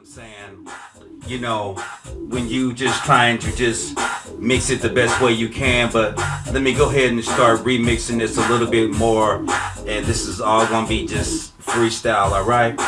I'm saying? You know, when you just trying to just mix it the best way you can, but let me go ahead and start remixing this a little bit more. And this is all gonna be just freestyle, alright?